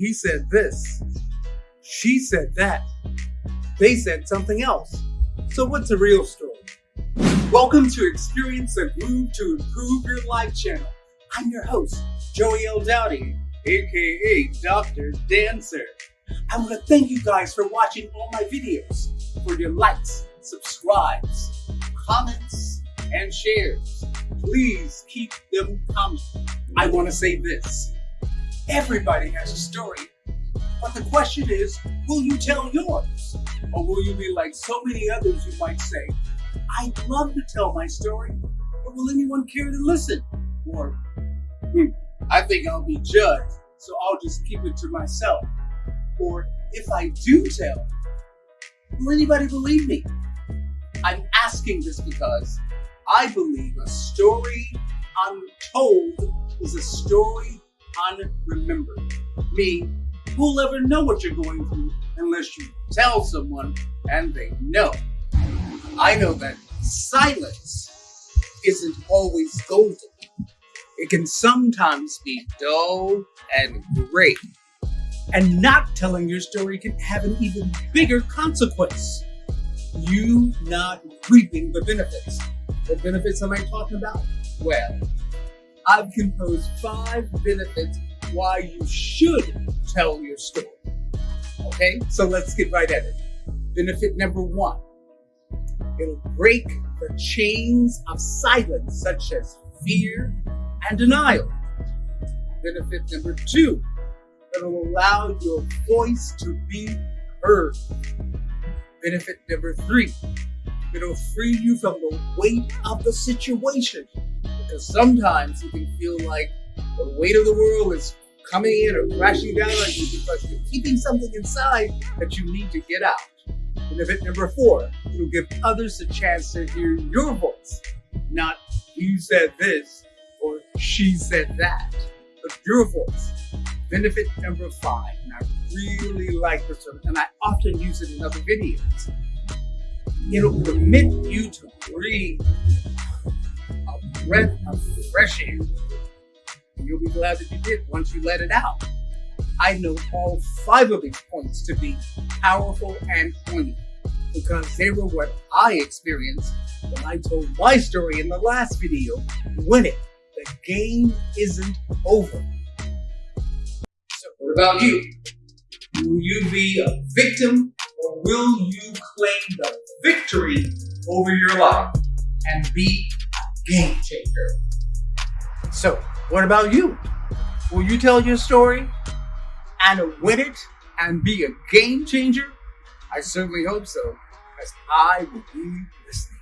he said this. She said that. They said something else. So what's the real story? Welcome to Experience a Groove to Improve Your Life channel. I'm your host, Joey L. Dowdy, aka Dr. Dancer. I want to thank you guys for watching all my videos, for your likes, subscribes, comments, and shares. Please keep them coming. I want to say this. Everybody has a story, but the question is, will you tell yours? Or will you be like so many others who might say, I'd love to tell my story, but will anyone care to listen? Or, hmm, I think I'll be judged, so I'll just keep it to myself. Or, if I do tell, will anybody believe me? I'm asking this because I believe a story untold is a story unremembered. Me, who'll ever know what you're going through unless you tell someone and they know. I know that silence isn't always golden. It can sometimes be dull and gray. And not telling your story can have an even bigger consequence. You not reaping the benefits. What benefits am I talking about? Well, I've composed five benefits why you should tell your story. Okay, so let's get right at it. Benefit number one It'll break the chains of silence, such as fear and denial. Benefit number two, it'll allow your voice to be heard. Benefit number three, it'll free you from the weight of the situation. Because sometimes you can feel like the weight of the world is coming in or crashing down on you because you're keeping something inside that you need to get out. And Benefit number four, it'll give others a chance to hear your voice, not you said this or she said that, but your voice. Benefit number five, and I really like this one, and I often use it in other videos. It'll permit you to breathe a breath fresh air. You'll be glad that you did once you let it out. I know all five of these points to be powerful and poignant because they were what I experienced when I told my story in the last video. Win it. The game isn't over. So what about you? Will you be a victim or will you claim the victory over your life and be a game changer? So what about you? Will you tell your story and win it and be a game changer? I certainly hope so, because I will be listening.